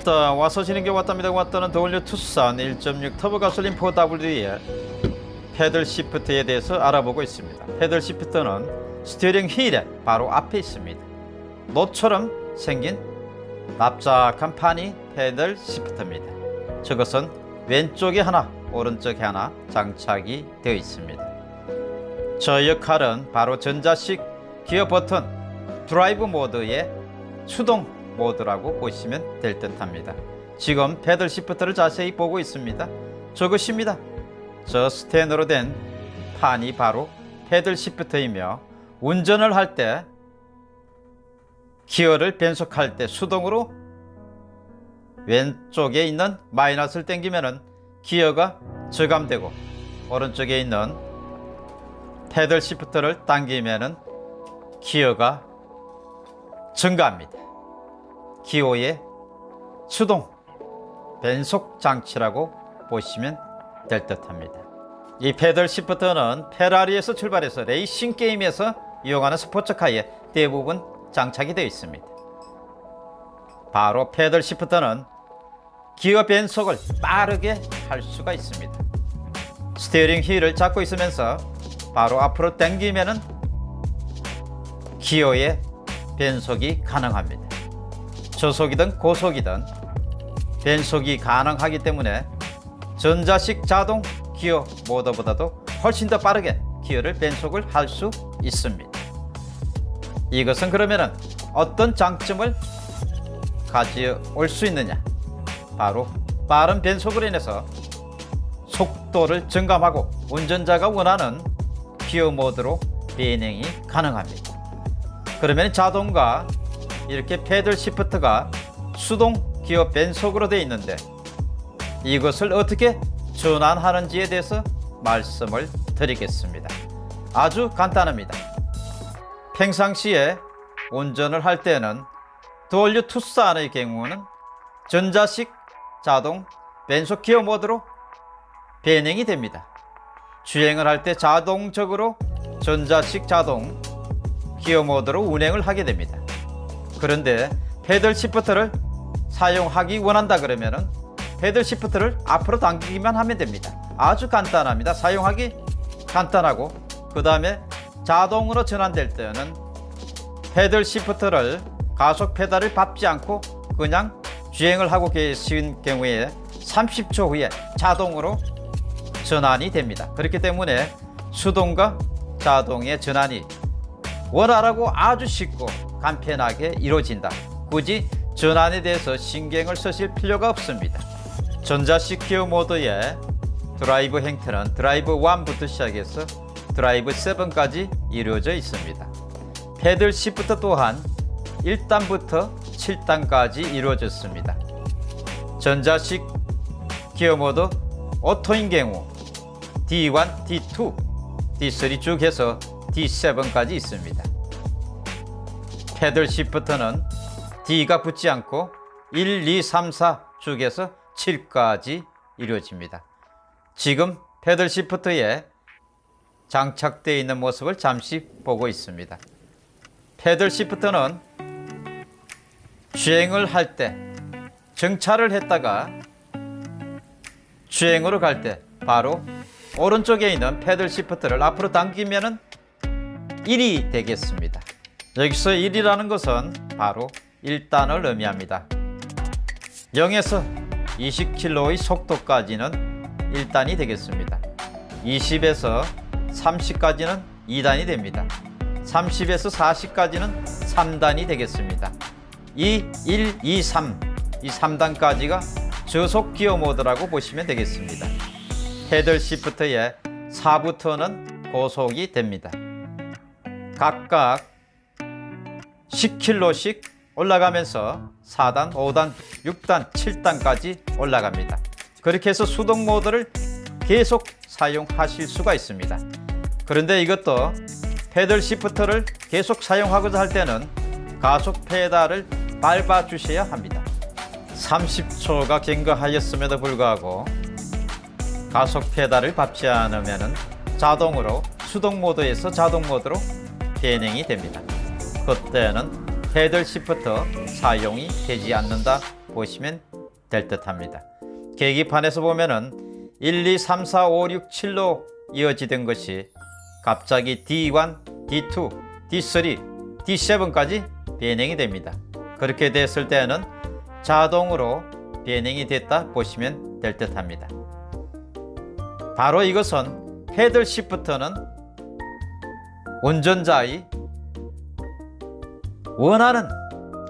왔다 와서 지는 게 왔답니다. 왔다는 the all new 투싼 1.6 터보 가솔린 4WD의 패들 시프트에 대해서 알아보고 있습니다. paddle shift는 steering wheel의 바로 앞에 있습니다. 노처럼 생긴 납작한 판이 paddle shift입니다. 저것은 왼쪽에 하나 오른쪽에 하나 장착이 되어 있습니다. 저 역할은 바로 전자식 기어 버튼 드라이브 모드의 수동 모드라고 보시면 될 듯 합니다. 지금 paddle shift를 자세히 보고 있습니다. 저것입니다. 저 스텐으로 된 판이 바로 paddle shift이며 운전을 할 때 기어를 변속할 때 수동으로 왼쪽에 있는 마이너스를 당기면은 기어가 저감되고 오른쪽에 있는 paddle shift를 당기면은 기어가 증가합니다. 기어의 수동 변속 장치라고 보시면 될 듯합니다. 이 paddle shift는 페라리에서 출발해서 레이싱 게임에서 이용하는 스포츠카에 대부분 장착이 되어 있습니다. 바로 paddle shift는 기어 변속을 빠르게 할 수가 있습니다. steering wheel을 잡고 있으면서 바로 앞으로 당기면은 기어의 변속이 가능합니다. 저속이든 고속이든 변속이 가능하기 때문에 전자식 자동 기어 모드보다도 훨씬 더 빠르게 기어를 변속을 할 수 있습니다. 이것은 그러면은 어떤 장점을 가져올 수 있느냐? 바로 빠른 변속으로 인해서 속도를 증감하고 운전자가 원하는 기어 모드로 비행이 가능합니다. 그러면 자동과 이렇게 패들 시프트가 수동 기어 변속으로 되어 있는데 이것을 어떻게 전환하는지에 대해서 말씀을 드리겠습니다. 아주 간단합니다. 평상시에 운전을 할 때는 도올류 투싼의 경우는 전자식 자동 변속 기어 모드로 변형이 됩니다. 주행을 할 때 자동적으로 전자식 자동 기어 모드로 운행을 하게 됩니다. 그런데 패들 시프트를 사용하기 원한다 그러면 은 패들 시프트를 앞으로 당기기만 하면 됩니다. 아주 간단합니다. 사용하기 간단하고 그 다음에 자동으로 전환될 때는 패들 시프트를 가속 페달을 밟지 않고 그냥 주행을 하고 계신 경우에 30초 후에 자동으로 전환이 됩니다. 그렇기 때문에 수동과 자동의 전환이 원활하고 아주 쉽고 간편하게 이루어진다. 굳이 전환에 대해서 신경을 쓰실 필요가 없습니다. 전자식 기어 모드의 드라이브 형태는 드라이브 1부터 시작해서 드라이브 7까지 이루어져 있습니다. paddle shift 또한 1단부터 7단까지 이루어졌습니다. 전자식 기어 모드 auto인 경우 D1, D2, D3 쭉 해서 D7까지 있습니다. paddle shift는 D가 붙지 않고 1, 2, 3, 4 쭉에서 7까지 이루어집니다. 지금 패들 시프트에 장착되어 있는 모습을 잠시 보고 있습니다. 패들 시프트는 주행을 할 때 정차를 했다가 주행으로 갈 때 바로 오른쪽에 있는 패들 시프트를 앞으로 당기면 1이 되겠습니다. 여기서 1이라는 것은 바로 1단을 의미합니다. 0에서 20km의 속도까지는 1단이 되겠습니다. 20에서 30까지는 2단이 됩니다. 30에서 40까지는 3단이 되겠습니다. 이 1, 2, 3, 이 3단까지가 저속 기어 모드라고 보시면 되겠습니다. 패들 시프트의 4부터는 고속이 됩니다. 각각 10km씩 올라가면서 4단, 5단, 6단, 7단까지 올라갑니다. 그렇게 해서 수동 모드를 계속 사용하실 수가 있습니다. 그런데 이것도 패들 시프트를 계속 사용하고자 할 때는 가속 페달을 밟아 주셔야 합니다. 30초가 경과하였음에도 불구하고 가속 페달을 밟지 않으면 자동으로 수동 모드에서 자동 모드로 변형이 됩니다. 그때는 패들 시프트 사용이 되지 않는다 보시면 될 듯 합니다. 계기판에서 보면은 1, 2, 3, 4, 5, 6, 7로 이어지던 것이 갑자기 D1, D2, D3, D7까지 변형이 됩니다. 그렇게 됐을 때는 자동으로 변형이 됐다 보시면 될 듯 합니다. 바로 이것은 패들 시프트는 운전자의 원하는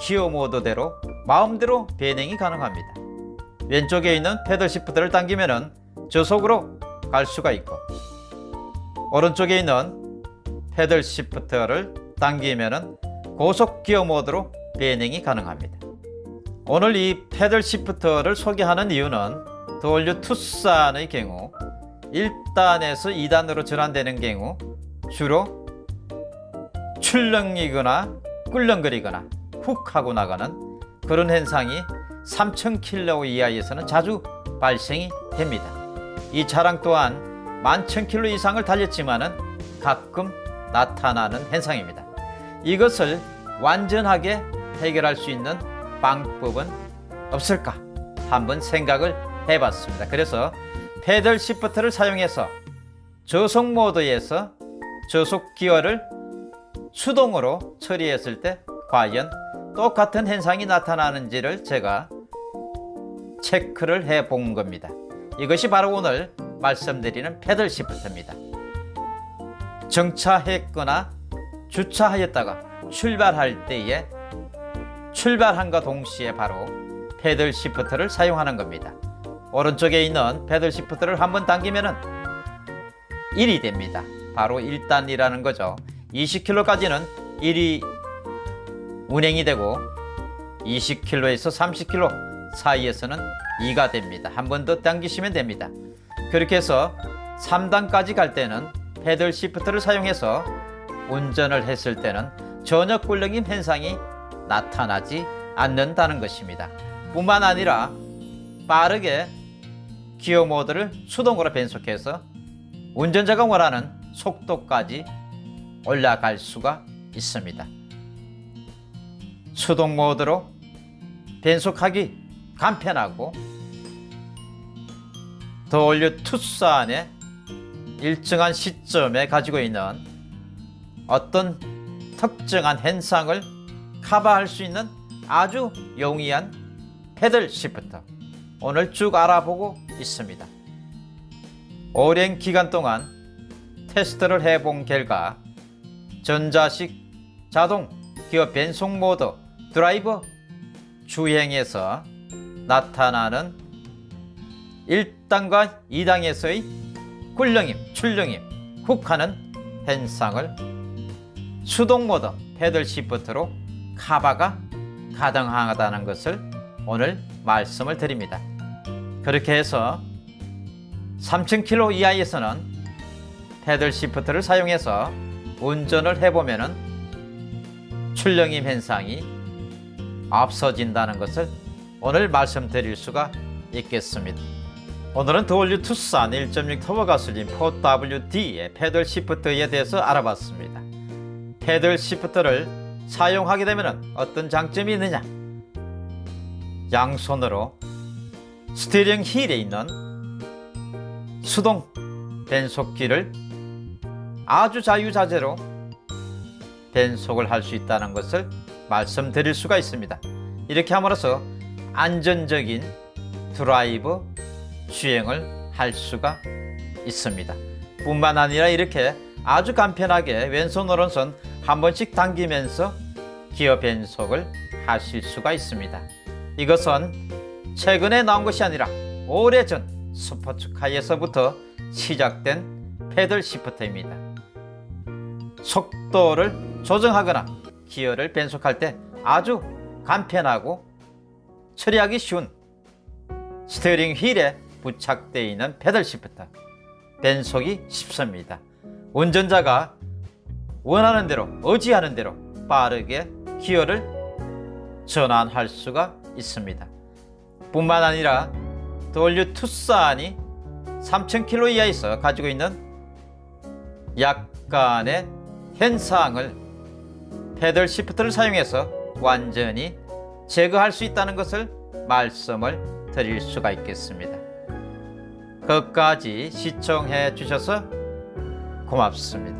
기어 모드대로 마음대로 변형이 가능합니다. 왼쪽에 있는 패들 시프트를 당기면 저속으로 갈 수가 있고 오른쪽에 있는 패들 시프트를 당기면 고속 기어 모드로 변형이 가능합니다. 오늘 이 패들 시프트를 소개하는 이유는 더올류 투싼의 경우 1단에서 2단으로 전환되는 경우 주로 출렁이거나 꿀렁거리거나 훅 하고 나가는 그런 현상이 3000km 이하에서는 자주 발생이 됩니다. 이 차량 또한 11,000km 이상을 달렸지만 은 가끔 나타나는 현상입니다. 이것을 완전하게 해결할 수 있는 방법은 없을까? 한번 생각을 해봤습니다. 그래서 패들 시프트를 사용해서 저속 모드에서 저속 기어를 수동으로 처리했을 때 과연 똑같은 현상이 나타나는지를 제가 체크를 해 본 겁니다. 이것이 바로 오늘 말씀드리는 패들 시프트입니다. 정차했거나 주차하였다가 출발할 때에 출발함과 동시에 바로 패들 시프트를 사용하는 겁니다. 오른쪽에 있는 패들 시프트를 한번 당기면 1이 됩니다. 바로 1단이라는 거죠. 20km까지는 1이 운행이 되고 20km에서 30km 사이에서는 2가 됩니다. 한 번 더 당기시면 됩니다. 그렇게 해서 3단까지 갈 때는 패들 시프트를 사용해서 운전을 했을 때는 전혀 꿀렁임 현상이 나타나지 않는다는 것입니다. 뿐만 아니라 빠르게 기어 모드를 수동으로 변속해서 운전자가 원하는 속도까지 올라갈 수가 있습니다. 수동 모드로 변속하기 간편하고 더 올려 투싼의 일정한 시점에 가지고 있는 어떤 특정한 현상을 커버할 수 있는 아주 용이한 패들 시프트 오늘 쭉 알아보고 있습니다. 오랜 기간 동안 테스트를 해본 결과 전자식 자동 기어 변속 모드 드라이브 주행에서 나타나는 1단과 2단에서의 꿀렁임, 출렁임, 훅하는 현상을 수동 모드 paddle shift로 카바가 가능하다는 것을 오늘 말씀을 드립니다. 그렇게 해서 3000km 이하에서는 패들 시프트를 사용해서 운전을 해보면 출렁임 현상이 없어진다는 것을 오늘 말씀드릴 수가 있겠습니다. 오늘은 더올류 투싼 1.6 터보 가솔린 4WD의 패들 시프트에 대해서 알아봤습니다. paddle shift를 사용하게 되면 어떤 장점이 있느냐? 양손으로 steering wheel에 있는 수동 변속기를 아주 자유자재로 변속을 할 수 있다는 것을 말씀드릴 수가 있습니다. 이렇게 함으로써 안전적인 드라이브 주행을 할 수가 있습니다. 뿐만 아니라 이렇게 아주 간편하게 왼손 오른손 한 번씩 당기면서 기어 변속을 하실 수가 있습니다. 이것은 최근에 나온 것이 아니라 오래전 스포츠카에서부터 시작된 패들 시프트입니다. 속도를 조정하거나 기어를 변속할 때 아주 간편하고 처리하기 쉬운 스티어링 휠에 부착되어 있는 paddle shift 변속이 쉽습니다. 운전자가 원하는 대로 의지하는 대로 빠르게 기어를 전환할 수가 있습니다. 뿐만 아니라 더 올 뉴 투싼이 3000rpm 이하에서 가지고 있는 약간의 현상을 paddle shift를 사용해서 완전히 제거할 수 있다는 것을 말씀을 드릴 수가 있겠습니다. 끝까지 시청해 주셔서 고맙습니다.